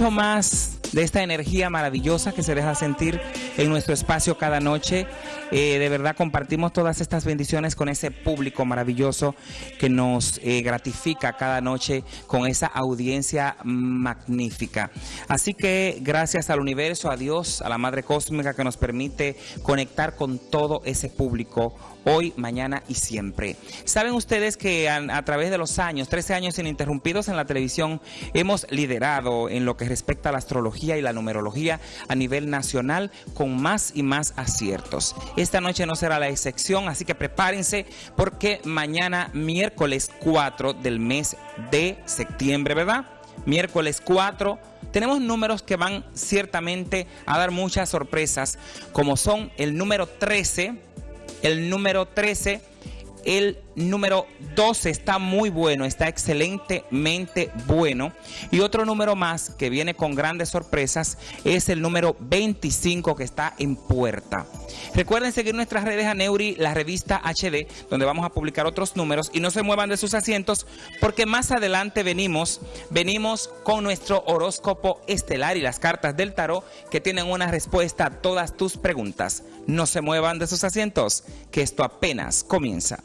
mucho más de esta energía maravillosa que se deja sentir en nuestro espacio cada noche. Eh, de verdad compartimos todas estas bendiciones con ese público maravilloso que nos eh, gratifica cada noche con esa audiencia magnífica. Así que gracias al universo, a Dios, a la Madre Cósmica que nos permite conectar con todo ese público hoy, mañana y siempre. Saben ustedes que a, a, través de los años, 13 años ininterrumpidos en la televisión, hemos liderado en lo que respecta a la astrología y la numerología a nivel nacional con más y más aciertos. Esta noche no será la excepción, así que prepárense porque mañana miércoles 4 del mes de septiembre, ¿verdad? Miércoles 4 tenemos números que van ciertamente a dar muchas sorpresas, como son el número 13, el número 13, el número 12 está muy bueno, está excelentemente bueno. Y otro número más que viene con grandes sorpresas es el número 25 que está en puerta. Recuerden seguir nuestras redes a Neuri, la revista HD, donde vamos a publicar otros números y no se muevan de sus asientos porque más adelante venimos, venimos con nuestro horóscopo estelar y las cartas del tarot que tienen una respuesta a todas tus preguntas. No se muevan de sus asientos, que esto apenas comienza.